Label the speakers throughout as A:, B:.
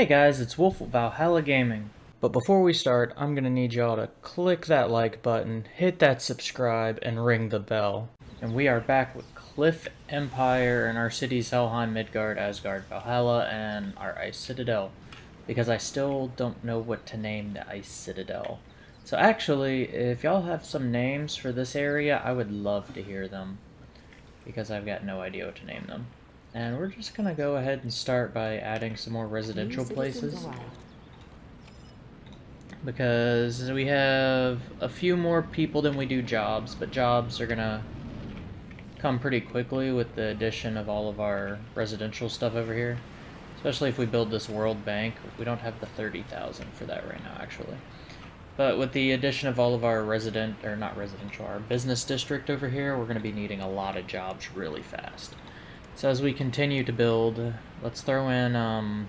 A: Hey guys, it's Wolf Valhalla Gaming. But before we start, I'm gonna need y'all to click that like button, hit that subscribe, and ring the bell. And we are back with Cliff Empire and our cities Helheim, Midgard, Asgard, Valhalla, and our Ice Citadel. Because I still don't know what to name the Ice Citadel. So actually, if y'all have some names for this area, I would love to hear them. Because I've got no idea what to name them. And we're just gonna go ahead and start by adding some more residential places. Because we have a few more people than we do jobs, but jobs are gonna come pretty quickly with the addition of all of our residential stuff over here. Especially if we build this World Bank. We don't have the 30,000 for that right now, actually. But with the addition of all of our resident, or not residential, our business district over here, we're going to be needing a lot of jobs really fast. So as we continue to build, let's throw in, um,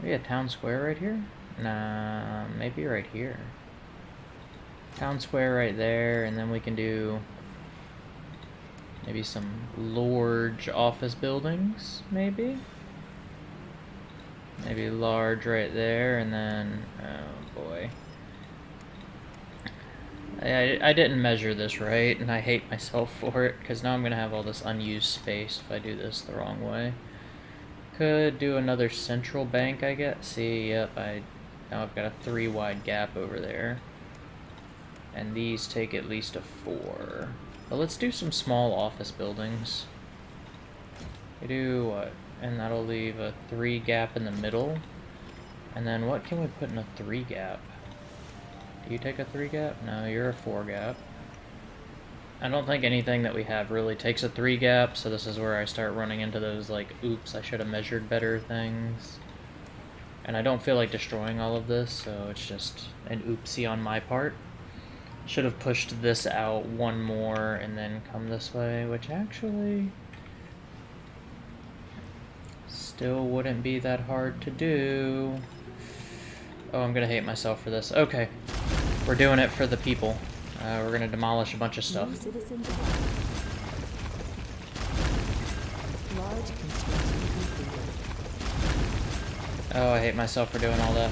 A: maybe a town square right here? Nah, maybe right here. Town square right there, and then we can do maybe some large office buildings, maybe? Maybe large right there, and then, oh boy. I, I didn't measure this right, and I hate myself for it, because now I'm going to have all this unused space if I do this the wrong way. Could do another central bank, I guess. See, yep, I now I've got a three wide gap over there. And these take at least a four. But let's do some small office buildings. We do what? And that'll leave a three gap in the middle. And then what can we put in a three gap? Do you take a 3 gap? No, you're a 4 gap. I don't think anything that we have really takes a 3 gap, so this is where I start running into those, like, oops, I should have measured better things. And I don't feel like destroying all of this, so it's just an oopsie on my part. Should have pushed this out one more and then come this way, which actually still wouldn't be that hard to do. Oh, I'm gonna hate myself for this. Okay. We're doing it for the people. Uh, we're gonna demolish a bunch of stuff. Oh, I hate myself for doing all that.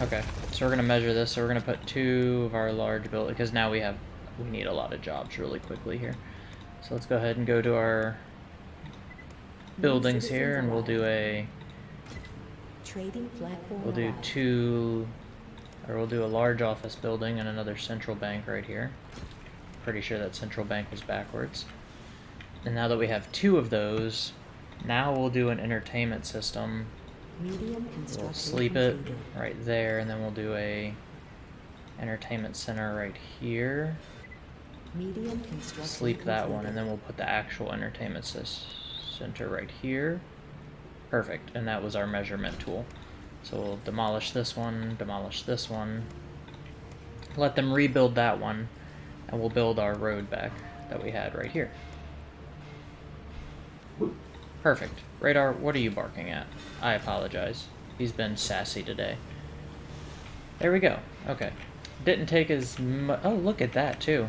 A: Okay, so we're gonna measure this. So we're gonna put two of our large buildings because now we have we need a lot of jobs really quickly here. So let's go ahead and go to our buildings here, and we'll do a Trading platform we'll do two or we'll do a large office building and another central bank right here. Pretty sure that central bank was backwards. And now that we have two of those, now we'll do an entertainment system. We'll sleep it right there, and then we'll do a entertainment center right here. Sleep that one, and then we'll put the actual entertainment center right here. Perfect, and that was our measurement tool. So we'll demolish this one, demolish this one. Let them rebuild that one, and we'll build our road back that we had right here. Perfect. Radar, what are you barking at? I apologize. He's been sassy today. There we go. Okay. Didn't take as much... Oh, look at that, too.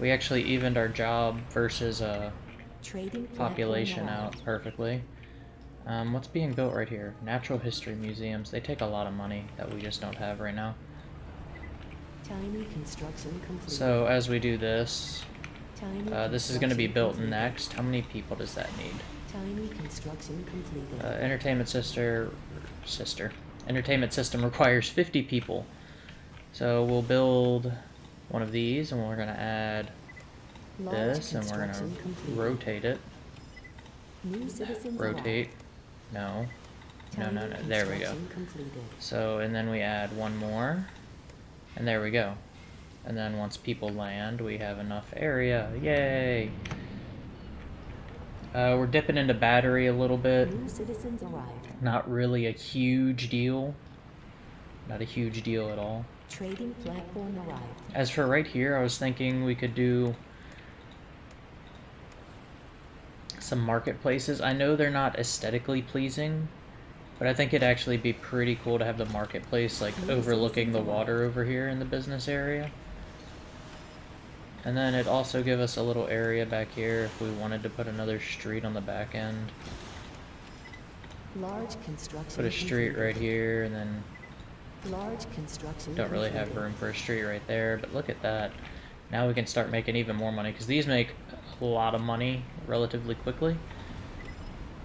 A: We actually evened our job versus uh, population out perfectly. Um, what's being built right here? Natural history museums. They take a lot of money that we just don't have right now. Tiny construction complete. So as we do this, uh, this is going to be built next. How many people does that need? Tiny construction completed. Uh, entertainment sister, sister. Entertainment system requires 50 people. So we'll build one of these, and we're going to add this, and we're going to rotate it. Rotate. No. No, no, no. There we go. So, and then we add one more. And there we go. And then once people land, we have enough area. Yay! Uh, we're dipping into battery a little bit. Not really a huge deal. Not a huge deal at all. Trading platform arrived. As for right here, I was thinking we could do some marketplaces. I know they're not aesthetically pleasing, But I think it'd actually be pretty cool to have the marketplace like mm-hmm. overlooking the water over here in the business area. And then it'd also give us a little area back here if we wanted to put another street on the back end.
B: Large construction.
A: Put a street right here and then
B: Large construction.
A: don't really have room for a street right there, but look at that. Now we can start making even more money because these make a lot of money relatively quickly.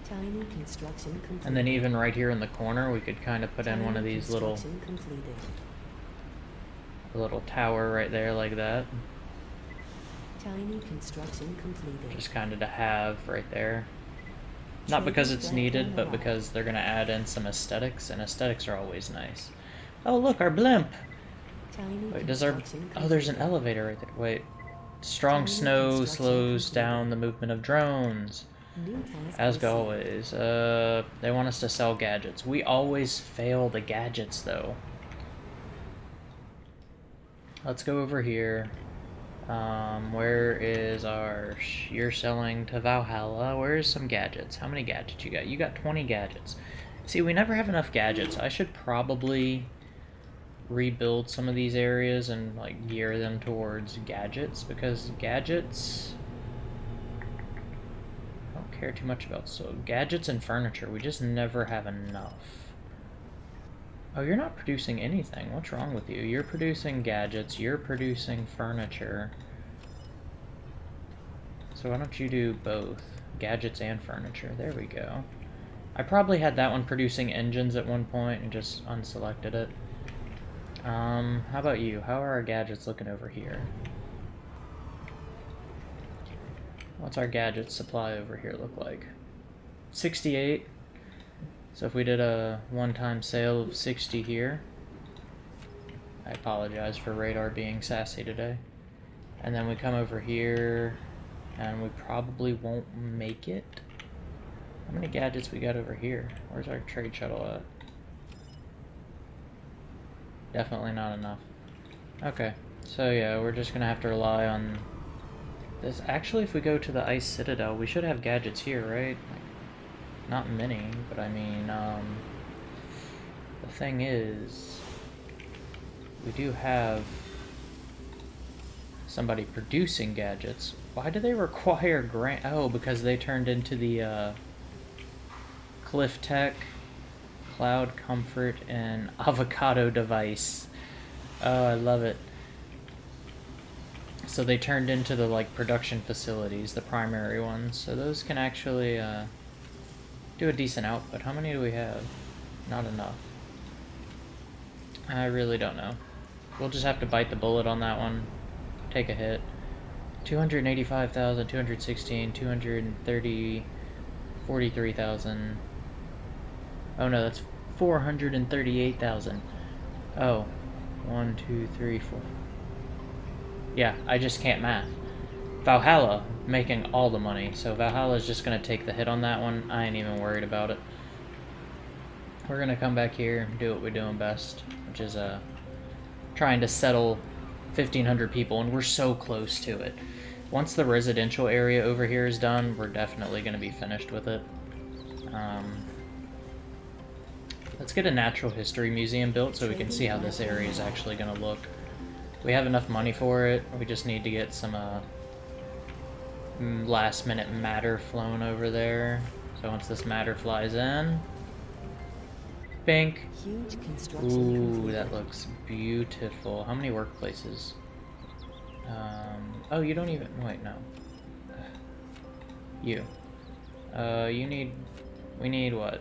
B: Tiny construction completed.
A: And then even right here in the corner, we could kind of put in one of these little
B: completed.
A: a little tower right there like that.
B: Tiny construction completed.
A: Just kind of to have right there. Not because it's needed, but because they're going to add in some aesthetics, and aesthetics are always nice. Oh, look, our blimp!
B: Tiny
A: Wait, does our... Oh, there's an elevator right there. Wait. Strong snow slows down the movement of drones. As always, uh, they want us to sell gadgets. We always fail the gadgets, though. Let's go over here. Um, where is our... You're selling to Valhalla. Where's some gadgets? How many gadgets you got? You got 20 gadgets. See, we never have enough gadgets. I should probably rebuild some of these areas and, like, gear them towards gadgets, because gadgets... I don't care too much about so gadgets and furniture. We just never have enough. Oh, you're not producing anything. What's wrong with you? You're producing gadgets. You're producing furniture. So why don't you do both? Gadgets and furniture. There we go. I probably had that one producing engines at one point and just unselected it. Um, how about you? How are our gadgets looking over here? What's our gadget supply over here look like? 68. So if we did a one-time sale of 60 here, I apologize for radar being sassy today. And then we come over here, and we probably won't make it. How many gadgets we got over here? Where's our trade shuttle at? Definitely not enough. Okay, so yeah, we're just gonna have to rely on this. Actually, if we go to the Ice Citadel, we should have gadgets here, right? Like, not many, but I mean, um, the thing is, we do have somebody producing gadgets. Why do they require grant? Oh, because they turned into the uh, Cliff Tech, Cloud Comfort, and Avocado device. Oh, I love it. So they turned into the like production facilities, the primary ones. So those can actually uh, do a decent output. How many do we have? Not enough. I really don't know. We'll just have to bite the bullet on that one. Take a hit. 285,000, 216, 230, 43,000. Oh no, that's 438,000. Oh. One, two, three, four. Yeah, I just can't math. Valhalla making all the money, so Valhalla's just gonna take the hit on that one. I ain't even worried about it. We're gonna come back here and do what we're doing best, which is uh trying to settle 1,500 people, and we're so close to it. Once the residential area over here is done, we're definitely gonna be finished with it. Um, let's get a natural history museum built so we can see how this area is actually gonna look. We have enough money for it. We just need to get some uh, last minute matter flown over there. So once this matter flies in, bink. Ooh, that looks beautiful. How many workplaces? Um, oh, you don't even, wait, no. You. Uh, you need, we need what?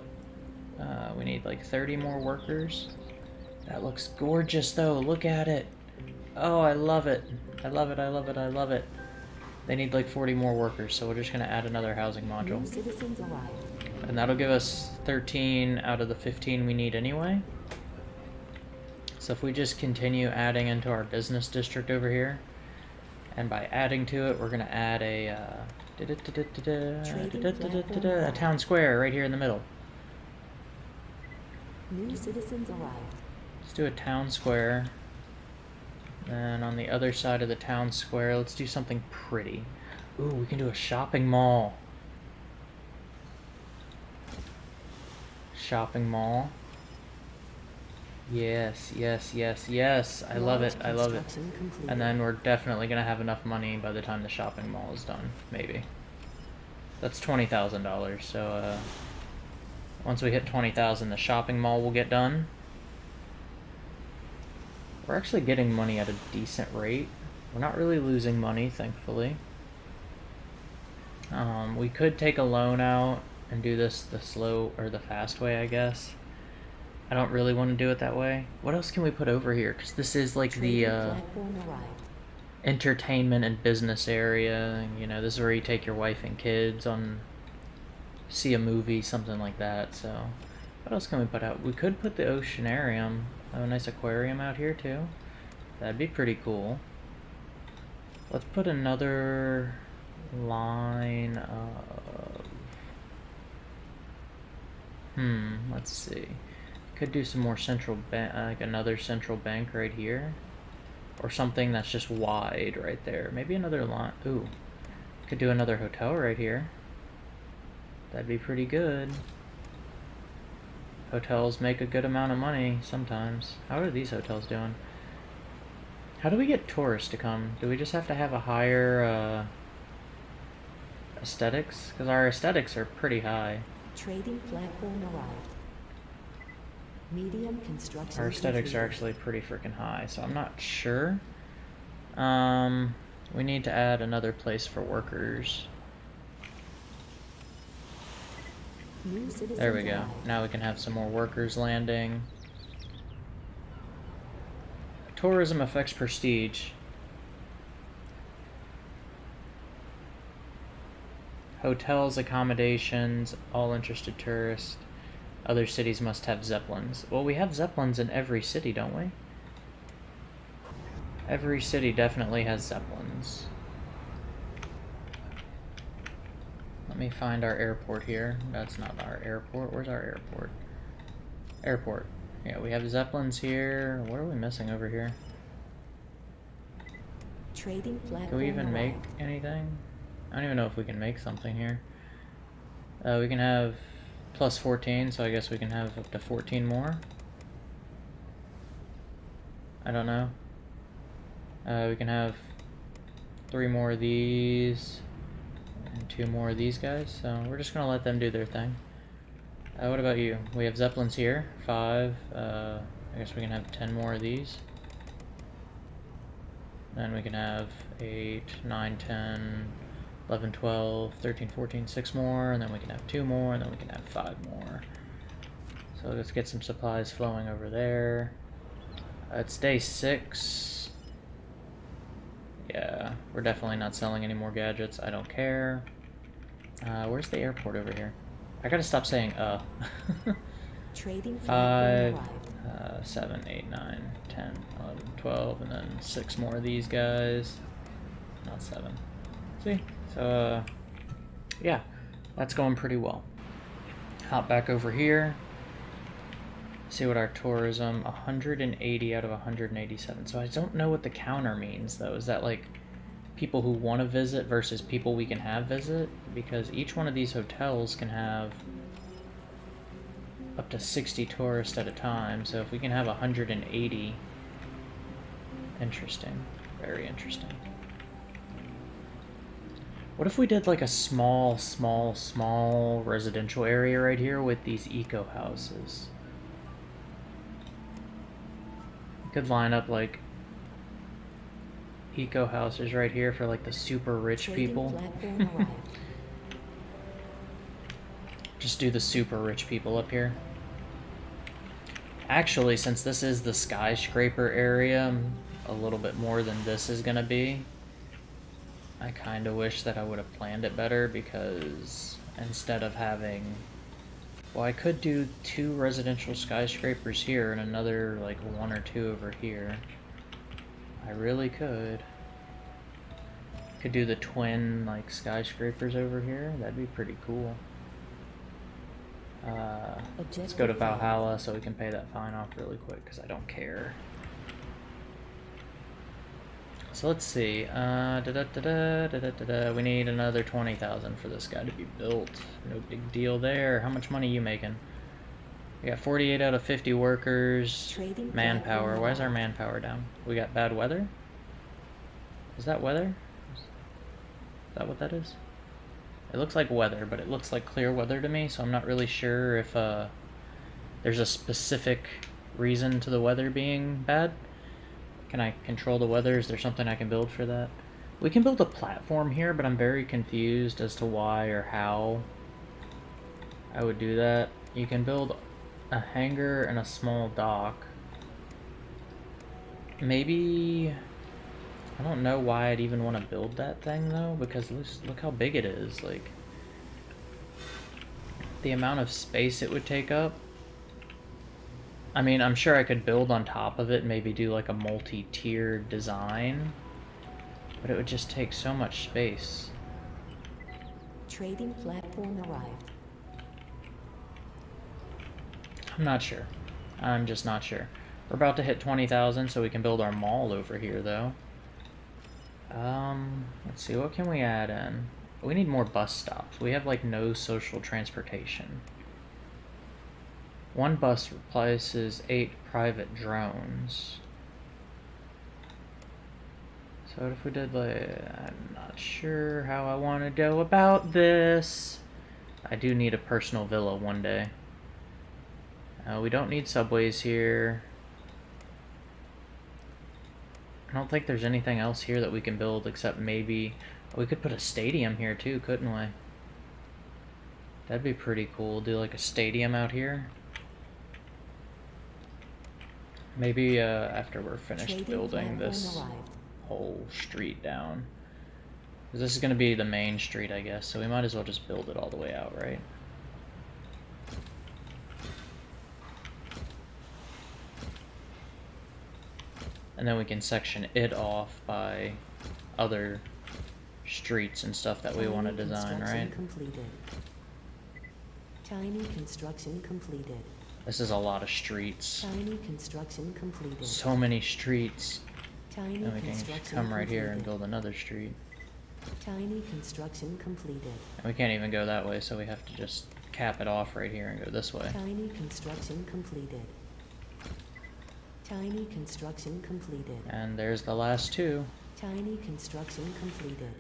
A: Uh, we need like 30 more workers. That looks gorgeous though, look at it. Oh, I love it. I love it, I love it, I love it. They need like 40 more workers, so we're just gonna add another housing module.
B: New citizens arrived.
A: And that'll give us 13 out of the 15 we need anyway. So if we just continue adding into our business district over here, and by adding to it, we're going to add a, uh, a town square right here in the middle.
B: New citizens arrived.
A: Let's do a town square. And on the other side of the town square, let's do something pretty. Ooh, we can do a shopping mall. shopping mall. Yes, yes, yes, yes. I love it. I love it. And then we're definitely gonna have enough money by the time the shopping mall is done. Maybe. That's twenty thousand dollars. So uh, once we hit twenty thousand, the shopping mall will get done. We're actually getting money at a decent rate. We're not really losing money, thankfully. Um, we could take a loan out and do this the slow or the fast way, I guess. I don't really want to do it that way. What else can we put over here? Because this is like the uh, entertainment and business area. You know, this is where you take your wife and kids on see a movie, something like that. So, what else can we put out? We could put the oceanarium, have a nice aquarium out here too. That'd be pretty cool. Let's put another line of. Hmm. Let's see. Could do some more central bank, like another central bank right here or something that's just wide right there. Maybe another line. Ooh, could do another hotel right here. That'd be pretty good. Hotels make a good amount of money sometimes. How are these hotels doing? How do we get tourists to come? Do we just have to have a higher uh, aesthetics? Because our aesthetics are pretty high.
B: Trading platform arrived. Medium construction
A: Our aesthetics are actually pretty freaking high, so I'm not sure. Um, we need to add another place for workers.
B: New citizens
A: There we go. Now we can have some more workers landing. Tourism affects prestige. Hotels, accommodations, all interested tourists. Other cities must have zeppelins. Well, we have zeppelins in every city, don't we? Every city definitely has zeppelins. Let me find our airport here. That's not our airport. Where's our airport? Airport. Yeah, we have zeppelins here. What are we missing over here?
B: Trading platform
A: Can we even make anything? I don't even know if we can make something here. Uh, we can have plus 14, so I guess we can have up to 14 more. I don't know. Uh, we can have three more of these and two more of these guys, so we're just gonna let them do their thing. Uh, what about you? We have Zeppelins here, five. Uh, I guess we can have 10 more of these. Then we can have 8, 9, 10, 11, 12, 13, 14, 6 more, and then we can have 2 more, and then we can have 5 more. So let's get some supplies flowing over there. Uh, it's day 6. Yeah, we're definitely not selling any more gadgets. I don't care. Uh, where's the airport over here? I gotta stop saying uh.
B: Trading
A: Five, uh, 7, 8, 9, 10, 11, 12, and then 6 more of these guys. Not 7. See? So, uh, yeah, that's going pretty well. Hop back over here. See what our tourism, 180 out of 187. So I don't know what the counter means, though. Is that like people who want to visit versus people we can have visit? Because each one of these hotels can have up to 60 tourists at a time. So if we can have 180, interesting. Very interesting. What if we did like a small, small, small residential area right here with these eco houses? We could line up like eco houses right here for like the super rich people. Just do the super rich people up here. Actually, since this is the skyscraper area, um, a little bit more than this is gonna be, I kind of wish that I would have planned it better because instead of having. Well, I could do two residential skyscrapers here and another, like, one or two over here. I really could. Could do the twin, like, skyscrapers over here. That'd be pretty cool. Uh, let's go to. Valhalla so we can pay that fine off really quick because I don't care. So let's see. Uh, da -da -da -da, da -da -da -da. We need another 20,000 for this guy to be built. No big deal there. How much money you making? We got 48 out of 50 workers.
B: Trading
A: Manpower. Why is our manpower down? We got bad weather? Is that weather? Is that what that is? It looks like weather, but it looks like clear weather to me, so I'm not really sure if uh, there's a specific reason to the weather being bad. Can I control the weather? Is there something I can build for that? We can build a platform here, but I'm very confused as to why or how I would do that. You can build a hangar and a small dock. Maybe... I don't know why I'd even want to build that thing, though, because look, how big it is, like... The amount of space it would take up. I mean, I'm sure I could build on top of it, maybe do like a multi-tiered design. But it would just take so much space.
B: Trading platform arrived.
A: I'm not sure. I'm just not sure. We're about to hit 20,000, so we can build our mall over here, though. Um, let's see, what can we add in? We need more bus stops. We have, like, no social transportation. One bus replaces eight private drones. So what if we did, like, I'm not sure how I want to go about this. I do need a personal villa one day. Uh, we don't need subways here. I don't think there's anything else here that we can build except maybe... We could put a stadium here too, couldn't we? That'd be pretty cool. Do like a stadium out here. Maybe uh, after we're finished building this whole street down. This is going to be the main street, I guess, so we might as well just build it all the way out, right? And then we can section it off by other streets and stuff that we want to design, right?
B: Completed. Tiny construction completed.
A: This is a lot of streets.
B: Tiny construction completed.
A: So many streets.
B: Tiny
A: And we can come right here and build another street.
B: Tiny construction completed.
A: And we can't even go that way, so we have to just cap it off right here and go this way.
B: Tiny construction completed. Tiny construction completed.
A: And there's the last two.
B: Tiny construction completed.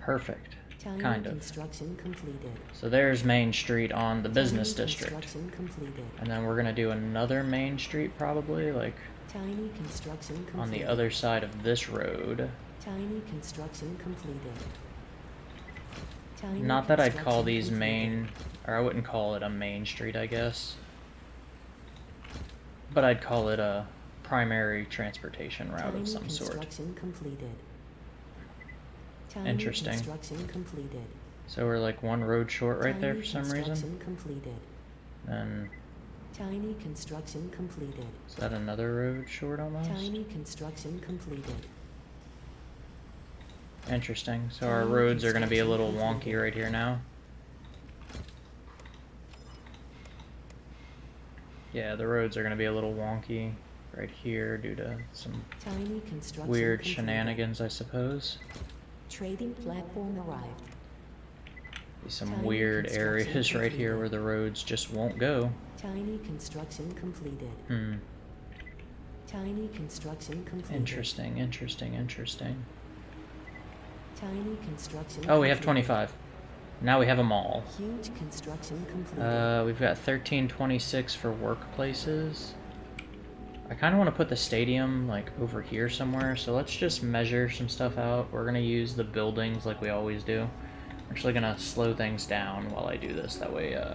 A: Perfect. Kind of.
B: construction completed.
A: So there's Main Street on the business district. And then we're gonna do another Main Street probably, like
B: Tiny construction completed.
A: on the other side of this road.
B: Tiny construction completed. Tiny
A: Not that I'd call these
B: completed.
A: main, or I wouldn't call it a main street, I guess. But I'd call it a primary transportation route
B: Tiny
A: of some sort.
B: completed. Tiny
A: Interesting.
B: Construction completed.
A: So we're like one road short right there for some reason.
B: Construction completed.
A: And
B: Tiny construction completed.
A: is that another road short almost?
B: Tiny construction completed.
A: Interesting. So our roads are gonna be a little wonky right here now. Yeah, the roads are gonna be a little wonky right here due to some
B: Tiny construction
A: weird
B: completed.
A: shenanigans, I suppose.
B: Trading platform arrived.
A: Some
B: Tiny
A: weird areas right here where the roads just won't go.
B: Tiny construction completed.
A: Hmm.
B: Tiny construction completed.
A: Interesting, interesting, interesting.
B: Tiny construction
A: Oh, we have 25. Now we have a mall.
B: Huge construction completed.
A: Uh, we've got 1326 for workplaces. I kind of want to put the stadium like over here somewhere, so let's just measure some stuff out. We're gonna use the buildings like we always do. I'm actually gonna slow things down while I do this. That way, uh,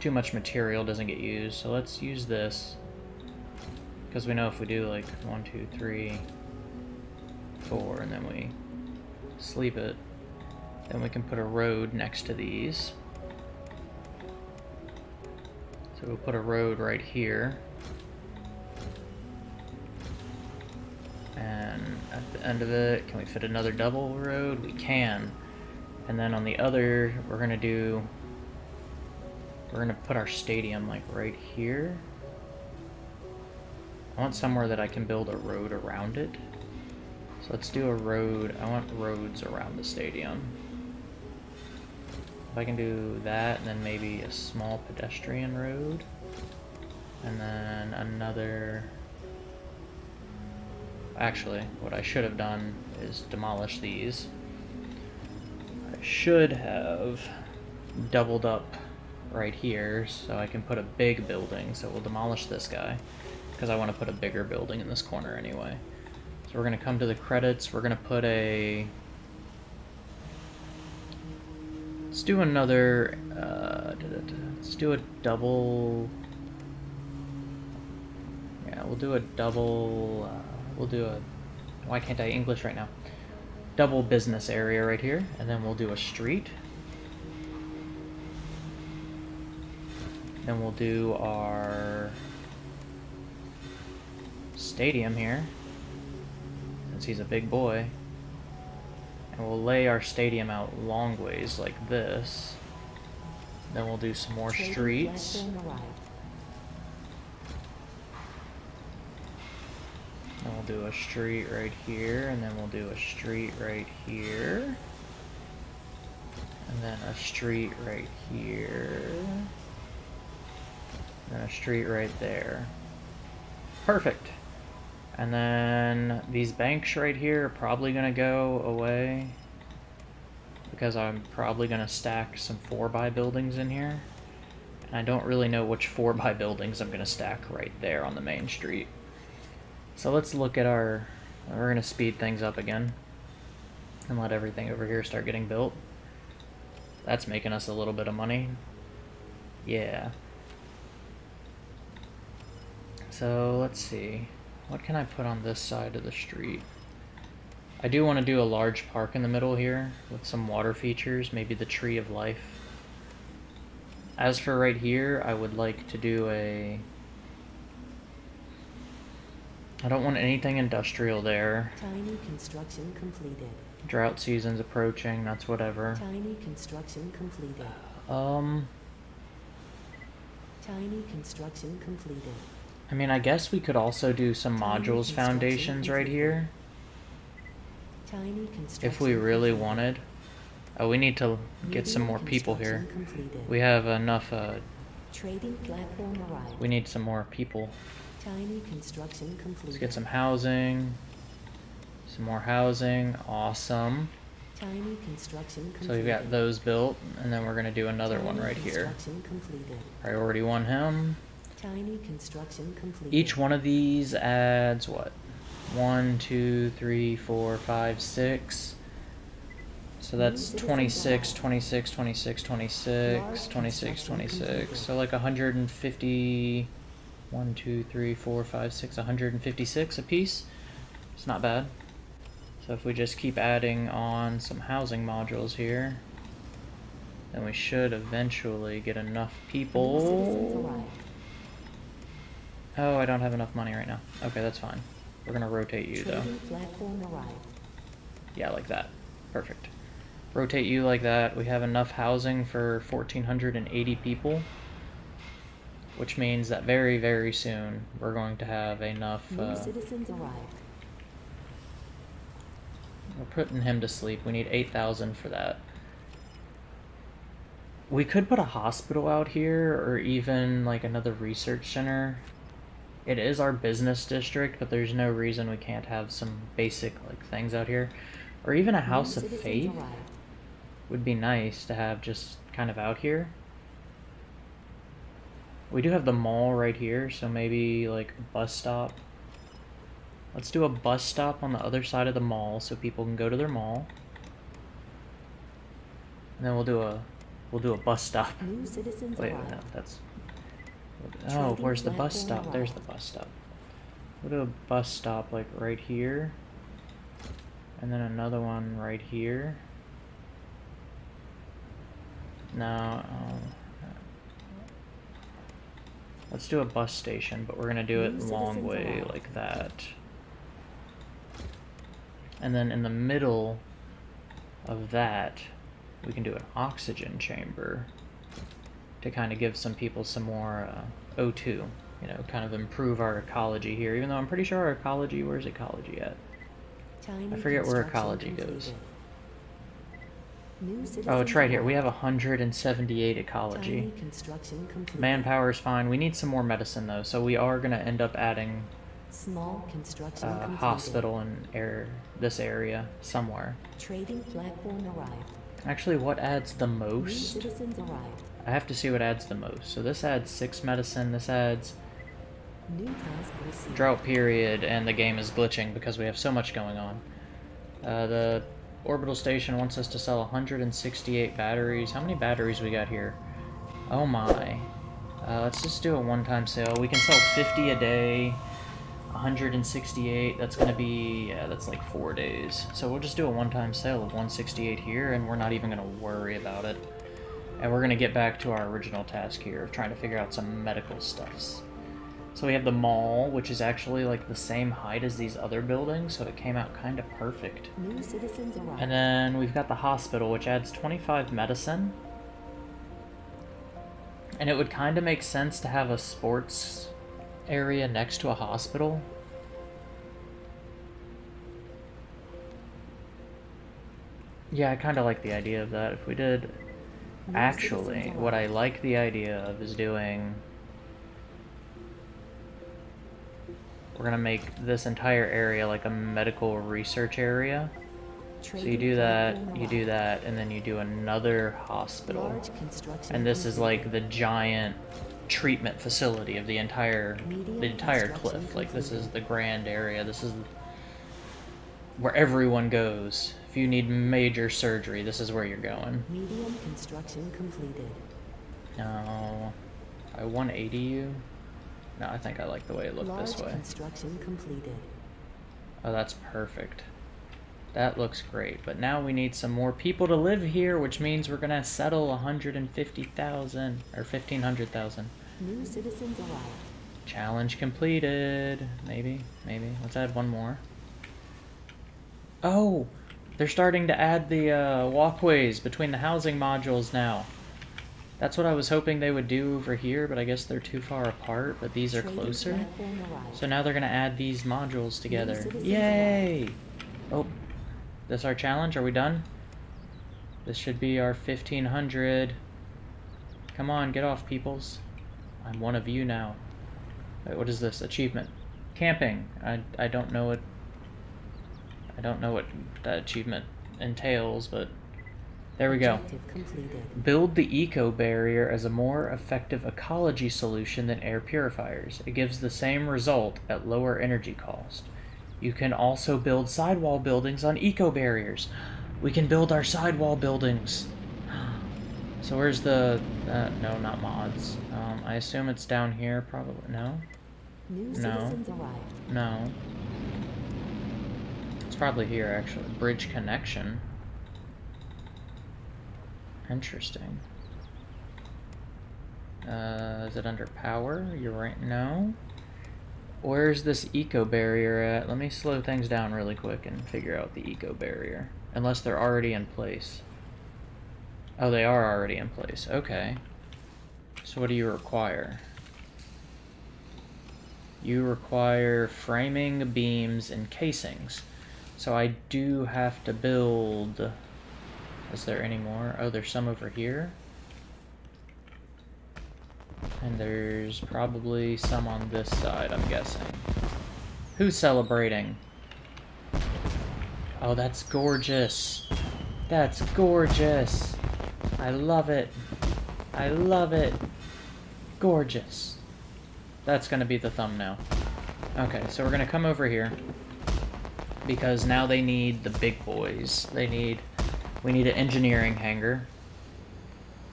A: too much material doesn't get used. So let's use this because we know if we do like one, two, three, four, and then we sleep it, then we can put a road next to these. So we'll put a road right here. And at the end of it, can we fit another double road? We can. And then on the other, we're gonna do, we're gonna put our stadium like right here. I want somewhere that I can build a road around it. So let's do a road, I want roads around the stadium. If I can do that, and then maybe a small pedestrian road. And then another... Actually, what I should have done is demolish these. I should have doubled up right here so I can put a big building. So we'll demolish this guy because I want to put a bigger building in this corner anyway. So we're going to come to the credits. We're going to put a... Let's do another... Uh, let's do a double... Yeah, we'll do a double... Uh, we'll do a... Why can't I English right now? Double business area right here. And then we'll do a street. Then we'll do our stadium here, since he's a big boy. And we'll lay our stadium out long ways like this. Then we'll do some more streets. Then we'll do a street right here, and then we'll do a street right here. And then a street right here. And a street right there. Perfect. And then these banks right here are probably going to go away. Because I'm probably going to stack some 4x buildings in here. And I don't really know which 4x buildings I'm going to stack right there on the main street. So let's look at our... We're going to speed things up again. And let everything over here start getting built. That's making us a little bit of money. Yeah. So let's see. What can I put on this side of the street? I do want to do a large park in the middle here with some water features, maybe the Tree of Life. As for right here, I would like to do a... I don't want anything industrial there.
B: Tiny construction completed.
A: Drought season's approaching, that's whatever.
B: Tiny construction completed.
A: Um,
B: Tiny construction completed.
A: I mean, I guess we could also do some
B: Tiny
A: modules foundations right here.
B: Tiny construction.
A: If we really
B: completed.
A: wanted. Oh, we need to get some more people here.
B: completed.
A: We have enough, uh,
B: Trading platform arrived.
A: we need some more people.
B: Tiny construction completed.
A: Let's get some housing. Some more housing. Awesome.
B: Tiny construction completed.
A: So we've got those built, and then we're gonna do another one right here.
B: Completed.
A: Priority one him.
B: Tiny construction completed.
A: Each one of these adds what? One, two, three, four, five, six. So that's
B: Citizens
A: 26, 26, 26, 26, 26, 26. So like 150. 1, 2, 3, 4, 5, 6, 156 a piece. It's not bad. So if we just keep adding on some housing modules here, then we should eventually get enough people. Oh, I don't have enough money right now. Okay, that's fine. We're gonna rotate you though.
B: Trading platform arrived.
A: Yeah, like that. Perfect. Rotate you like that. We have enough housing for 1,480 people. Which means that very, very soon we're going to have enough.
B: New
A: Uh,
B: citizens arrived.
A: we're putting him to sleep. We need 8,000 for that. We could put a hospital out here or even like another research center. It is our business district, but there's no reason we can't have some basic like things out here. Or even a house of faith
B: arrived.
A: would be nice to have just kind of out here. We do have the mall right here, so maybe like a bus stop. Let's do a bus stop on the other side of the mall so people can go to their mall. And then we'll do a we'll do a bus stop.
B: New citizens
A: Wait, no, that's Oh, where's the bus stop? There's the bus stop. We'll do a bus stop like right here. And then another one right here. No. um, let's do a bus station, but we're gonna do it long way
B: arrived.
A: like that. And then in the middle of that, we can do an oxygen chamber to kind of give some people some more uh, O2. You know, kind of improve our ecology here. Even though I'm pretty sure our ecology, where's ecology at? I forget where ecology goes.
B: Completed. New citizens
A: Oh, it's right here. We have 178 ecology.
B: Tiny construction complete.
A: Manpower is fine. We need some more medicine though, so we are gonna end up adding
B: Small construction
A: a
B: completed.
A: hospital in air this area somewhere.
B: Trading platform arrived.
A: Actually, what adds the most? I have to see what adds the most. So this adds six medicine. This adds
B: New task received.
A: drought period, and the game is glitching because we have so much going on. Uh, the orbital station wants us to sell 168 batteries. How many batteries we got here? Oh my. Uh, let's just do a one-time sale. We can sell 50 a day. 168, that's gonna be, yeah, that's like four days. So we'll just do a one-time sale of 168 here, and we're not even gonna worry about it. And we're gonna get back to our original task here of trying to figure out some medical stuffs. So we have the mall, which is actually like the same height as these other buildings, so it came out kind of perfect.
B: New citizens.
A: And then we've got the hospital, which adds 25 medicine. And it would kind of make sense to have a sports area next to a hospital. Yeah, I kind of like the idea of that. If we did...
B: New
A: Actually, what I like the idea of is doing... We're gonna make this entire area like a medical research area. So you do that, you do that, and then you do another hospital. And this is like the giant treatment facility of the entire the entire cliff. Like this is the grand area. This is where everyone goes. If you need major surgery, this is where you're going.
B: Medium construction completed.
A: No. I 180 you? No, I think I like the way it looked
B: Large
A: this way.
B: construction completed.
A: Oh, that's perfect. That looks great. But now we need some more people to live here, which means we're gonna settle 150,000 or 1,500,000.
B: New citizens arrived.
A: Challenge completed. Maybe, maybe. Let's add one more. Oh, they're starting to add the uh, walkways between the housing modules now. That's what I was hoping they would do over here, but I guess they're too far apart. But these are closer. So now they're gonna add these modules together. Yay! Oh, this our challenge? Are we done? This should be our 1500. Come on, get off, peoples. I'm one of you now. Wait, what is this? Achievement. Camping. I, I don't know what... I don't know what that achievement entails, but... There we go. Build the eco barrier as a more effective ecology solution than air purifiers. It gives the same result at lower energy cost. You can also build sidewall buildings on eco barriers. We can build our sidewall buildings. So where's the uh, no, not mods. Um, I assume it's down here. Probably no,
B: New
A: No. no. It's probably here actually. Bridge connection. Interesting. Uh, is it under power? You're right. No. Where's this eco barrier at? Let me slow things down really quick and figure out the eco barrier. Unless they're already in place. Oh, they are already in place. Okay. So what do you require? You require framing, beams, and casings. So I do have to build... Is there any more? Oh, there's some over here. And there's probably some on this side, I'm guessing. Who's celebrating? Oh, that's gorgeous. That's gorgeous. I love it. I love it. Gorgeous. That's gonna be the thumbnail. Okay, so we're gonna come over here. Because now they need the big boys. They need... We need an engineering hangar.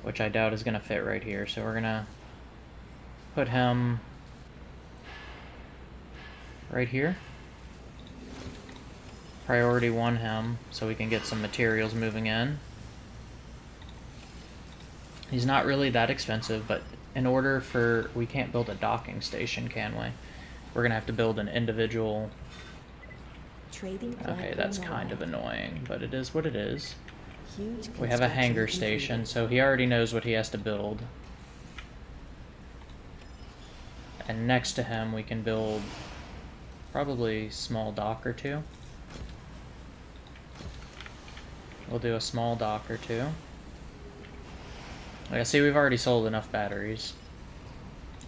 A: Which I doubt is gonna fit right here, so we're gonna... Put him... Right here. Priority one him, so we can get some materials moving in. He's not really that expensive, but in order for... We can't build a docking station, can we? We're gonna have to build an individual...
B: Trading
A: Okay, that's kind of annoying, but it is what it is. We have a hangar station, so he already knows what he has to build. And next to him, we can build probably small dock or two. We'll do a small dock or two. I see, we've already sold enough batteries.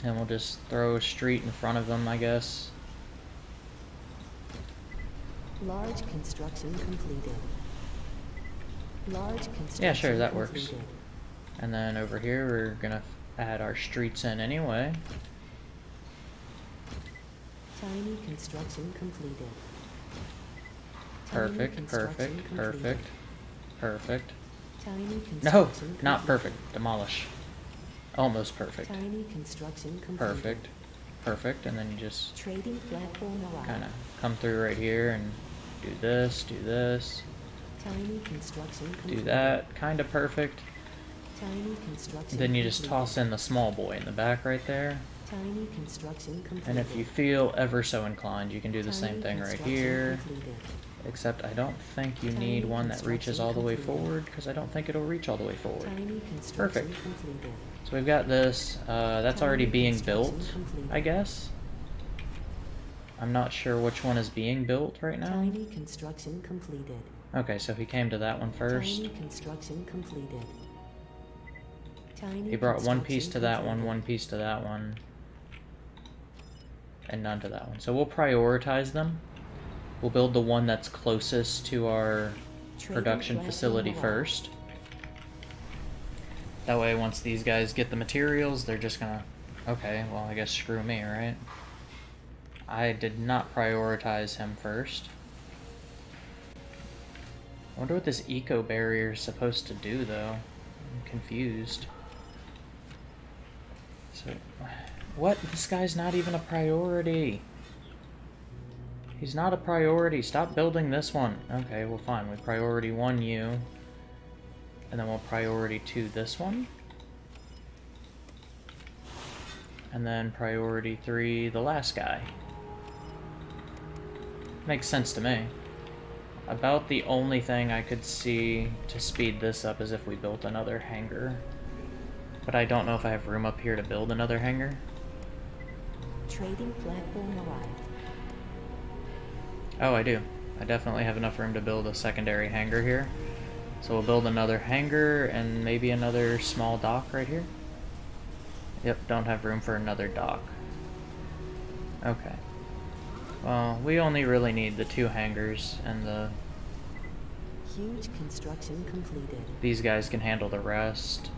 A: And we'll just throw a street in front of them, I guess.
B: Large construction completed. Large construction
A: Yeah, sure, that works. And then over here, we're gonna add our streets in anyway.
B: Tiny construction completed.
A: Perfect,
B: construction
A: perfect,
B: completed.
A: perfect, perfect.
B: Tiny
A: No, not perfect. Demolish. Almost perfect.
B: Tiny construction completed.
A: Perfect. Perfect. And then you just kind of come through right here and do this, do this, do that. Kind of perfect.
B: Tiny construction
A: Then you just toss in the small boy in the back right there.
B: Tiny construction.
A: And if you feel ever so inclined, you can do the same thing right here. Except I don't think you need one that reaches all the way forward, because I don't think it'll reach all the way forward. Perfect. So we've got this. Uh, that's already being built. I guess. I'm not sure which one is being built right now.
B: Tiny construction completed.
A: Okay, so he came to that one first.
B: Tiny construction completed. Tiny
A: He brought one piece to that one, one piece to that one, and none to that one. So we'll prioritize them. We'll build the one that's closest to our production facility first. That way, once these guys get the materials, they're just gonna. Okay, well, I guess screw me, right? I did not prioritize him first. I wonder what this eco barrier is supposed to do, though. I'm confused. So, what? This guy's not even a priority. He's not a priority. Stop building this one. Okay, well fine. We priority one you. And then we'll priority two this one. And then priority three the last guy. Makes sense to me. About the only thing I could see to speed this up is if we built another hangar. But I don't know if I have room up here to build another hangar.
B: Trading platform arrived.
A: Oh, I do. I definitely have enough room to build a secondary hangar here. So we'll build another hangar and maybe another small dock right here. Yep, don't have room for another dock. Okay. Well, we only really need the two hangars and the
B: Huge construction completed.
A: these guys can handle the rest.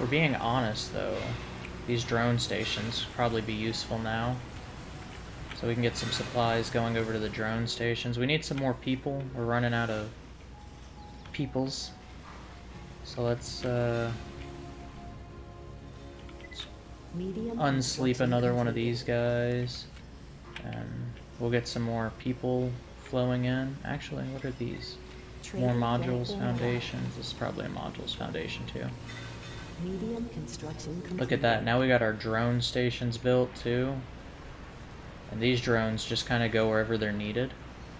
A: We're being honest though. These drone stations probably be useful now. So we can get some supplies going over to the drone stations. We need some more people. We're running out of peoples. So let's uh, unsleep another one of these guys. And we'll get some more people flowing in. Actually, what are these? More modules, foundations. This is probably a modules foundation too.
B: Medium construction.
A: Look at that. Now we got our drone stations built too. And these drones just kind of go wherever they're needed.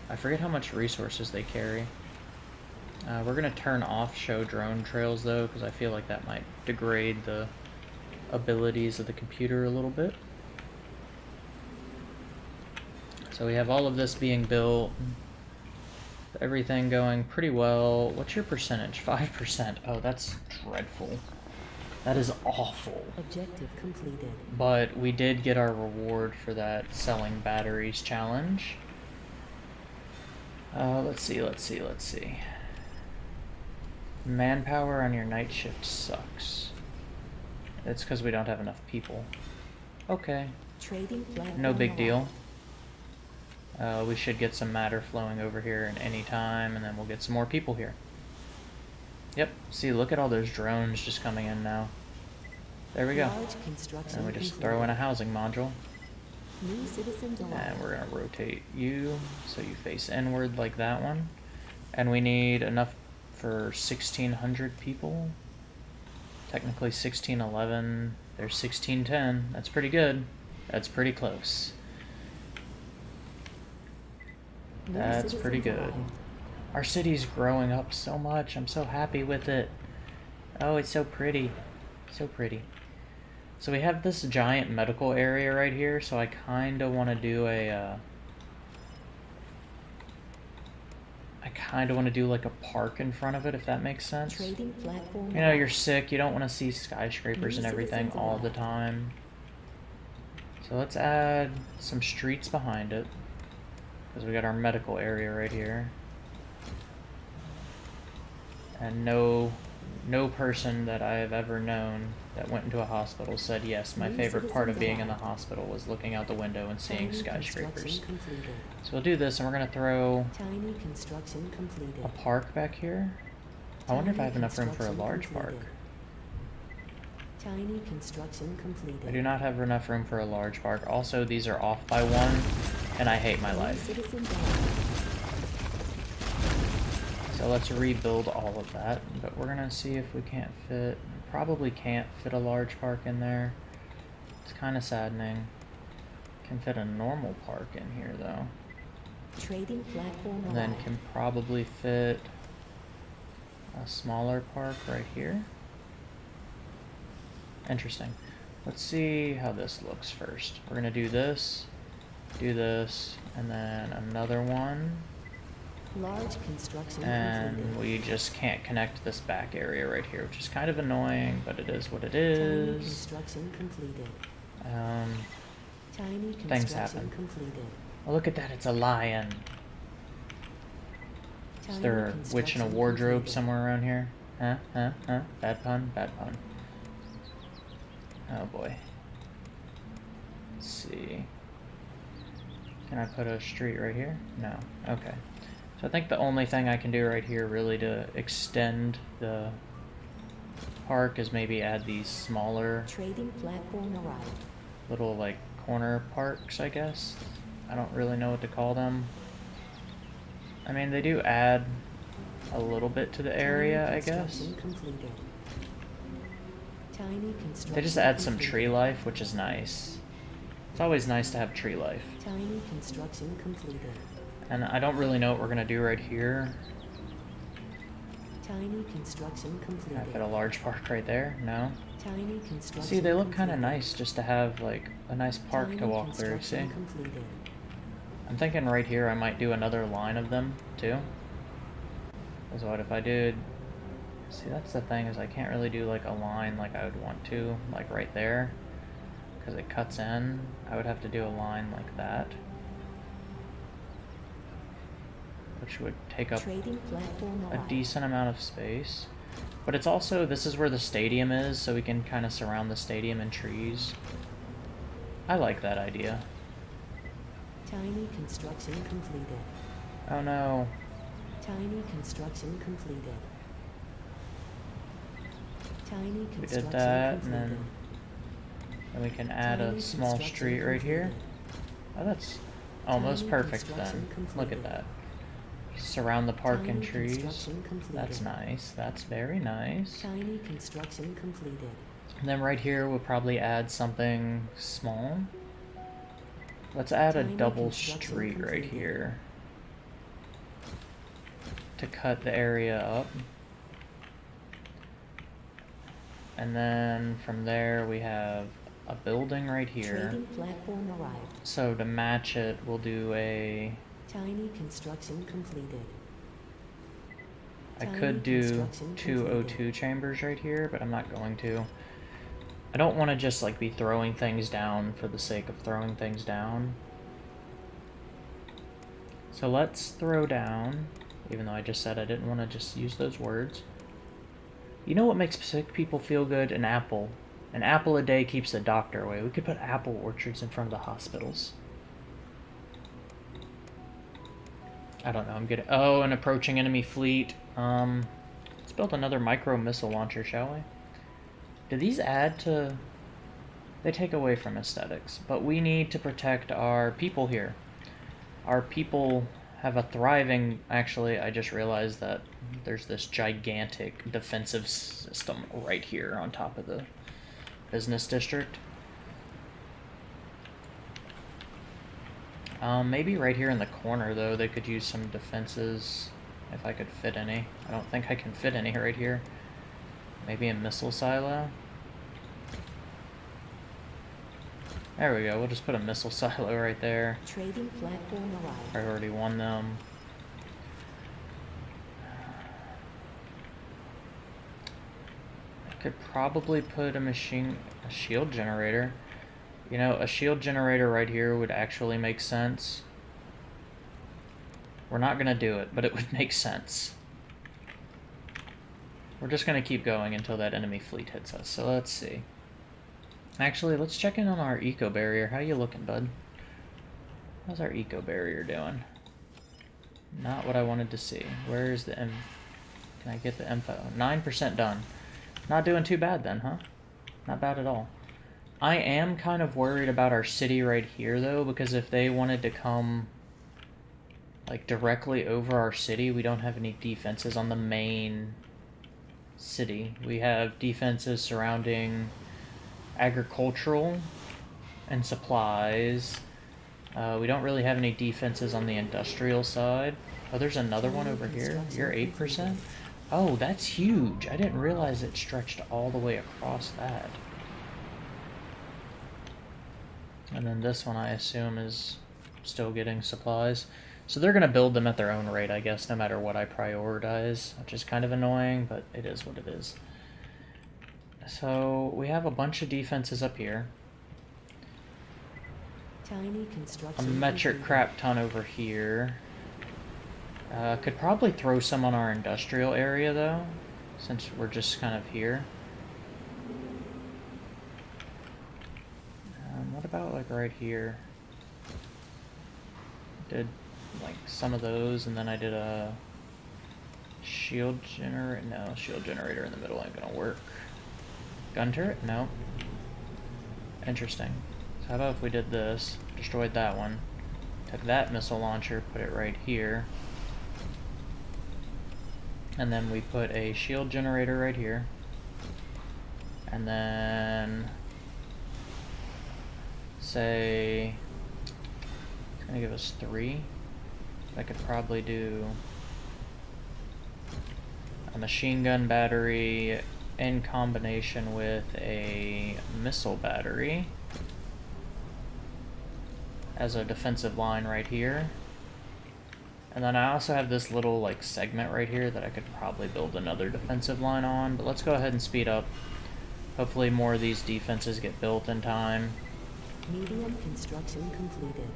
A: I forget how much resources they carry. Uh, we're going to turn off show drone trails though, because I feel like that might degrade the abilities of the computer a little bit. So we have all of this being built. Everything going pretty well. What's your percentage? 5%. Oh, that's dreadful. That is awful.
B: Objective completed.
A: But we did get our reward for that selling batteries challenge. Uh, let's see, let's see, let's see. Manpower on your night shift sucks. It's because we don't have enough people. Okay, no big deal. Uh, we should get some matter flowing over here in any time, and then we'll get some more people here. Yep, see, look at all those drones just coming in now. There we go. And we just throw in a housing module. And we're gonna rotate you so you face inward like that one. And we need enough for 1600 people. Technically 1611. There's 1610. That's pretty good. That's pretty close. That's pretty good. Our city's growing up so much. I'm so happy with it. Oh, it's so pretty. So pretty. So we have this giant medical area right here, so I kind of want to do a, uh... kind of want to do like a park in front of it, if that makes sense. You know, you're sick, you don't want to see skyscrapers and everything all the time. So let's add some streets behind it. Because we got our medical area right here. And no no person that I have ever known that went into a hospital said yes, my favorite part of being in the hospital was looking out the window and seeing skyscrapers. So we'll do this and we're gonna throw
B: Tiny construction completed.
A: a park back here. I wonder if I have enough room for a large park.
B: Tiny construction completed.
A: I do not have enough room for a large park. Also, these are off by one, and I hate my life. So let's rebuild all of that. But we're gonna see if we can't fit. Probably can't fit a large park in there. It's kind of saddening. Can fit a normal park in here though.
B: Trading platform
A: And then can probably fit a smaller park right here. Interesting. Let's see how this looks first. We're gonna do this, do this, and then another one.
B: Large construction
A: And we just can't connect this back area right here, which is kind of annoying, but it is what it is.
B: Tiny construction completed.
A: Um,
B: Tiny
A: Things happen.
B: completed.
A: oh, look at that, it's a lion. Is there a witch in a wardrobe
B: completed.
A: somewhere around here? Huh? Huh? Huh? Bad pun? Bad pun. Oh boy. Let's see. Can I put a street right here? No. Okay. So I think the only thing I can do right here really to extend the park is maybe add these smaller
B: Trading platform arrived.
A: little like corner parks, I guess. I don't really know what to call them. I mean, they do add a little bit to the area, I guess.
B: Tiny
A: They just add some tree life, which is nice. It's always nice to have tree life.
B: Tiny construction completed.
A: And I don't really know what we're gonna do right here.
B: Tiny construction
A: Can I
B: completed.
A: fit a large park right there? No.
B: Tiny construction
A: See, they look kind of nice just to have like a nice park to walk through. See,
B: completed.
A: I'm thinking right here I might do another line of them too. Because what if I did? See, that's the thing is I can't really do like a line like I would want to, like right there, because it cuts in. I would have to do a line like that, which would take up a decent amount of space. But it's also this is where the stadium is, so we can kind of surround the stadium in trees. I like that idea.
B: Tiny construction completed.
A: Oh no.
B: Tiny construction completed. Tiny construction We
A: did that, and then then we can add a small street right here. Oh, that's almost
B: Tiny
A: perfect then.
B: construction
A: Look at that. Surround the park in
B: Tiny
A: trees. That's nice. That's very nice.
B: Tiny construction completed.
A: And then right here we'll probably add something small. Let's add a double street right here. To cut the area up. And then from there we have a building right here.
B: Trading platform arrived.
A: So to match it, we'll do a.
B: Tiny construction completed.
A: I could do 202
B: completed.
A: Oh chambers right here, but I'm not going to. I don't want to just like be throwing things down for the sake of throwing things down. So let's throw down, even though I just said I didn't want to just use those words. You know what makes sick people feel good? An apple. An apple a day keeps the doctor away. We could put apple orchards in front of the hospitals. I don't know. I'm getting. Oh, an approaching enemy fleet. Um, let's build another micro missile launcher, shall we? Do these add to? They take away from aesthetics, but we need to protect our people here. Our people have a thriving. Actually, I just realized that there's this gigantic defensive system right here on top of the business district. Um, maybe right here in the corner, though, they could use some defenses if I could fit any. I don't think I can fit any right here. Maybe a missile silo? There we go. We'll just put a missile silo right there.
B: Trading platform arrived.
A: Priority one them. I could probably put a machine, a shield generator. You know, a shield generator right here would actually make sense. We're not gonna do it, but it would make sense. We're just gonna keep going until that enemy fleet hits us, so let's see. Actually, let's check in on our eco barrier. How you looking, bud? How's our eco barrier doing? Not what I wanted to see. Where's the M... Can I get the info? 9% done. Not doing too bad then, huh? Not bad at all. I am kind of worried about our city right here, though, because if they wanted to come, like, directly over our city, we don't have any defenses on the main city. We have defenses surrounding agricultural and supplies. Uh, we don't really have any defenses on the industrial side. Oh, there's another one over here. You're 8%? Oh, that's huge. I didn't realize it stretched all the way across that. And then this one, I assume, is still getting supplies. So they're going to build them at their own rate, I guess, no matter what I prioritize, which is kind of annoying, but it is what it is. So we have a bunch of defenses up here.
B: Tiny
A: A metric crap ton over here. Uh, could probably throw some on our industrial area, though, since we're just kind of here. Um, what about, like, right here? Did, like, some of those, and then I did a shield generator. No, shield generator in the middle ain't gonna work. Gun turret? No. Interesting. So how about if we did this, destroyed that one, took that missile launcher, put it right here, and then we put a shield generator right here, and then say it's gonna give us three. I could probably do a machine gun battery in combination with a missile battery as a defensive line right here. And then I also have this little like segment right here that I could probably build another defensive line on, but let's go ahead and speed up. Hopefully more of these defenses get built in time.
B: Medium construction completed.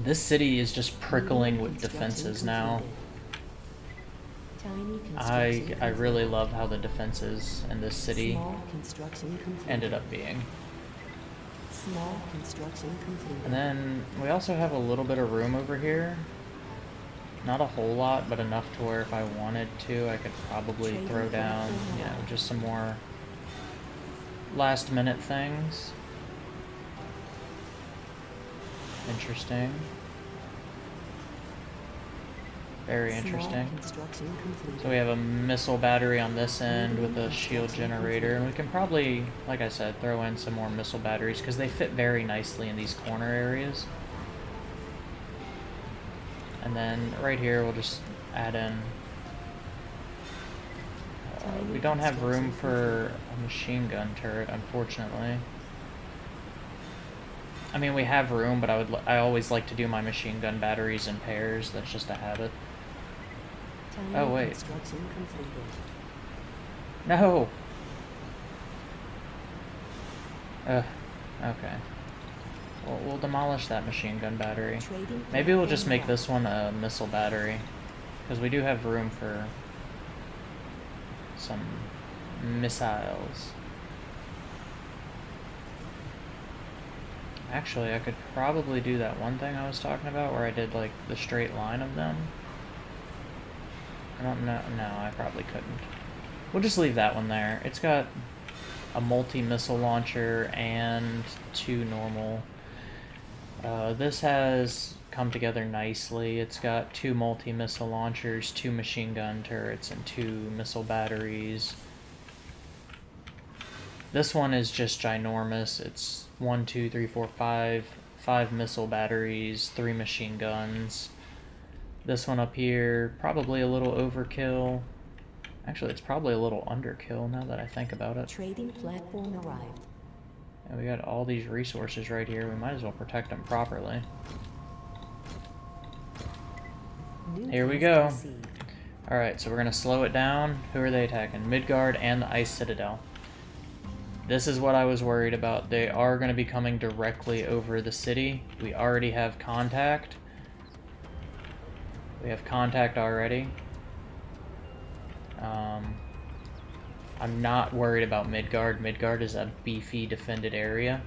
A: This city is just prickling with defenses now. I I really love how the defenses in this city
B: Small construction completed.
A: ended up being.
B: Small construction completed.
A: And then we also have a little bit of room over here. Not a whole lot, but enough to where if I wanted to, I could probably throw down, you know, just some more last minute things. Interesting. Very interesting. So we have a missile battery on this end with a shield generator, and we can probably, like I said, throw in some more missile batteries because they fit very nicely in these corner areas. And then right here we'll just add in. Uh, we don't have room for a machine gun turret, unfortunately. I mean, we have room, but I would I always like to do my machine gun batteries in pairs. That's just a habit. Oh, wait. No. Ugh. Okay. Well, we'll demolish that machine gun battery. Maybe we'll just make this one a missile battery, because we do have room for some missiles. Actually, I could probably do that one thing I was talking about, where I did like the straight line of them. I don't know. No, I probably couldn't. We'll just leave that one there. It's got a multi-missile launcher and two normal. Uh, this has come together nicely. It's got two multi-missile launchers, two machine gun turrets, and two missile batteries. This one is just ginormous. It's one, two, three, four, five, five missile batteries, three machine guns. This one up here, probably a little overkill. Actually, it's probably a little underkill now that I think about it.
B: Trading platform arrived.
A: And we got all these resources right here. We might as well protect them properly.
B: New
A: Here we go. Alright, so we're gonna slow it down. Who are they attacking? Midgard and the Ice Citadel. This is what I was worried about. They are going to be coming directly over the city. We already have contact. We have contact already. Um, I'm not worried about Midgard. Midgard is a beefy defended area.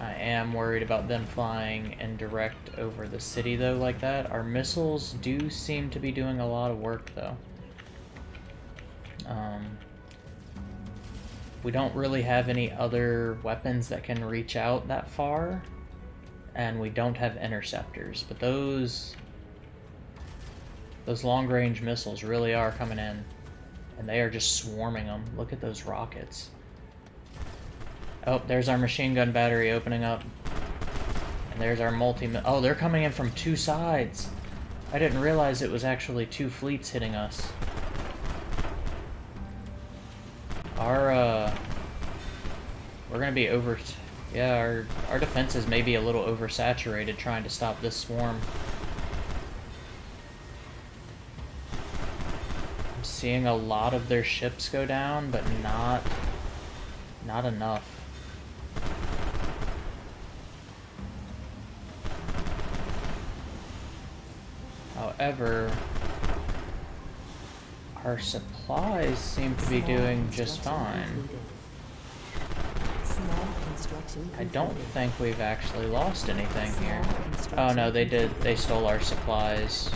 A: I am worried about them flying in direct over the city though like that. Our missiles do seem to be doing a lot of work though. Um, we don't really have any other weapons that can reach out that far. And we don't have interceptors, but those those long-range missiles really are coming in. And they are just swarming them. Look at those rockets. Oh, there's our machine gun battery opening up. And there's our multi... Oh, they're coming in from two sides. I didn't realize it was actually two fleets hitting us. Our, uh... We're gonna be over... Yeah, our, our defenses may be a little oversaturated trying to stop this swarm. I'm seeing a lot of their ships go down, but not... Not enough. However, our supplies seem to be doing just fine. I don't think we've actually lost anything here. Oh no, they did. They stole our supplies.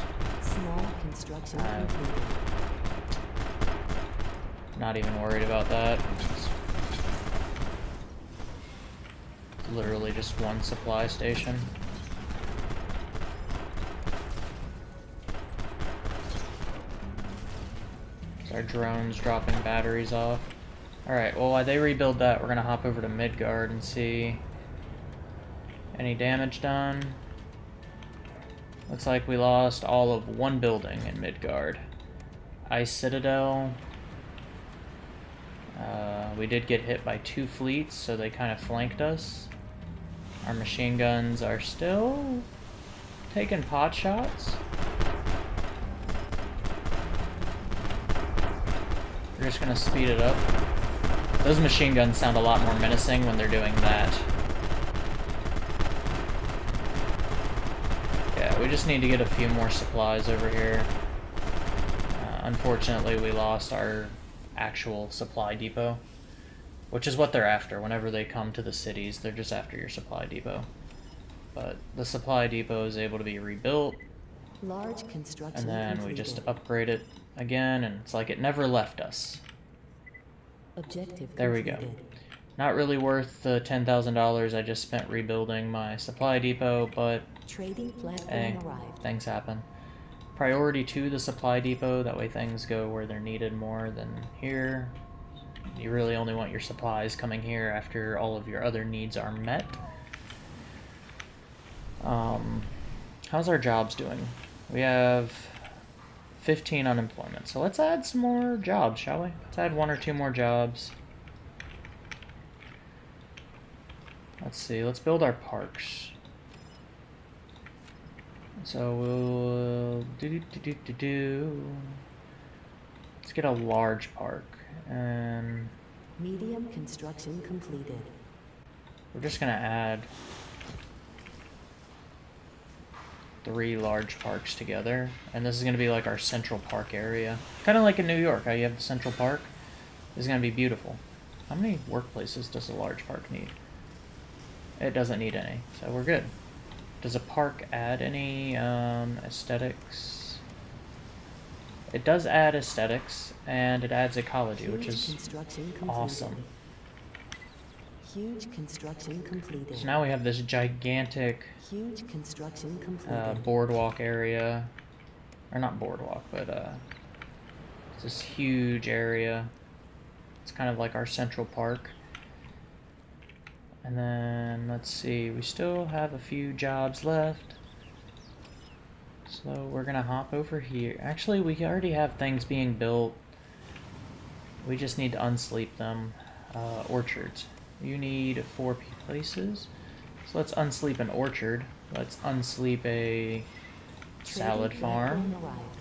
A: Not even worried about that. Literally just one supply station. Our drones dropping batteries off? Alright, well while they rebuild that, we're gonna hop over to Midgard and see any damage done. Looks like we lost all of one building in Midgard. Ice Citadel. Uh, we did get hit by two fleets, so they kind of flanked us. Our machine guns are still taking pot shots. We're just gonna speed it up. Those machine guns sound a lot more menacing when they're doing that. Yeah, we just need to get a few more supplies over here. Uh, unfortunately, we lost our actual supply depot, which is what they're after. Whenever they come to the cities, they're just after your supply depot. But the supply depot is able to be rebuilt,
B: Large construction
A: and then we just upgrade it again, and it's like it never left us.
B: Objective
A: There we go. Not really worth the $10,000 I just spent rebuilding my supply depot, but
B: Trading platform
A: Hey,
B: arrived.
A: things happen. Priority to the supply depot, that way things go where they're needed more than here. You really only want your supplies coming here after all of your other needs are met. Um, how's our jobs doing? We have 15 unemployment, so let's add some more jobs, shall we? Let's add one or two more jobs. Let's see, let's build our parks. So we'll do do do do do do. Let's get a large park, and
B: Medium construction completed.
A: we're just gonna add three large parks together, and this is gonna be like our central park area, kind of like in New York. How you have the central park. This is gonna be beautiful. How many workplaces does a large park need? It doesn't need any, so we're good. Does a park add any um, aesthetics? It does add aesthetics, and it adds ecology, which is awesome.
B: Huge construction completed.
A: So now we have this gigantic
B: Huge construction completed.
A: uh, boardwalk area, or not boardwalk, but uh, it's this huge area. It's kind of like our central park. And then let's see, we still have a few jobs left. So we're gonna hop over here. Actually, we already have things being built. We just need to unsleep them. Uh, orchards. You need four places. So let's unsleep an orchard. Let's unsleep a salad farm.
B: platform arrived.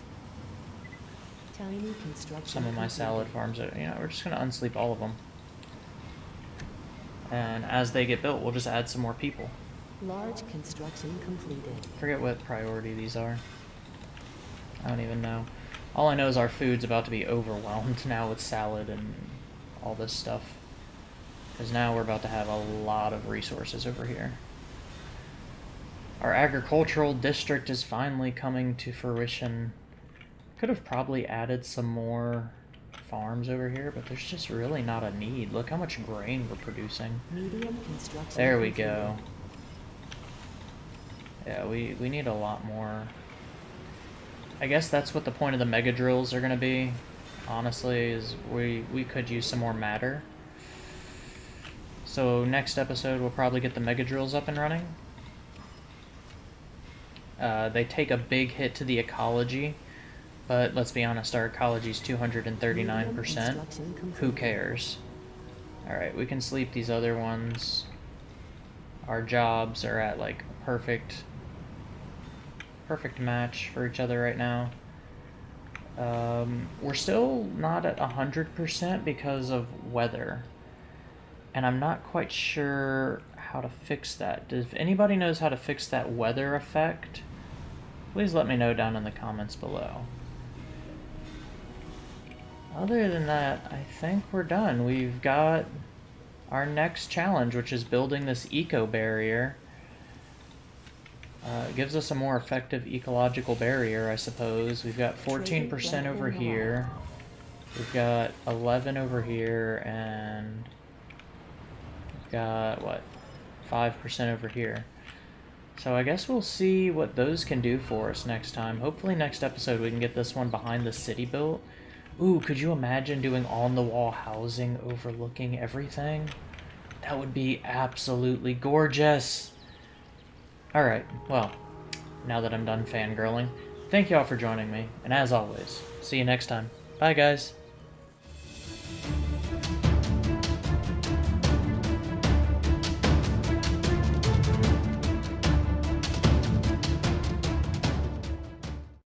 B: Tiny construction
A: Some of my salad farms are, you know, we're just gonna unsleep all of them. And as they get built, we'll just add some more people.
B: Large construction completed.
A: Forget what priority these are. I don't even know. All I know is our food's about to be overwhelmed now with salad and all this stuff. Because now we're about to have a lot of resources over here. Our agricultural district is finally coming to fruition. Could have probably added some more farms over here, but there's just really not a need. Look how much grain we're producing.
B: Medium construction
A: There we go. Yeah, we, we need a lot more. I guess that's what the point of the mega drills are gonna be. Honestly, is we we could use some more matter. So next episode we'll probably get the mega drills up and running. Uh, they take a big hit to the ecology, but let's be honest, our ecology's two hundred and thirty nine percent. Who cares? Alright, we can sleep these other ones. Our jobs are at like perfect perfect match for each other right now. Um, we're still not at 100% because of weather. And I'm not quite sure how to fix that. If anybody knows how to fix that weather effect, please let me know down in the comments below. Other than that, I think we're done. We've got our next challenge, which is building this eco barrier. Uh, it gives us a more effective ecological barrier, I suppose. We've got 14% over here. We've got 11 over here, and got, what, 5% over here. So I guess we'll see what those can do for us next time. Hopefully next episode we can get this one behind the city built. Ooh, could you imagine doing on-the-wall housing overlooking everything? That would be absolutely gorgeous. Alright, well, now that I'm done fangirling, thank y'all for joining me, and as always, see you next time. Bye, guys.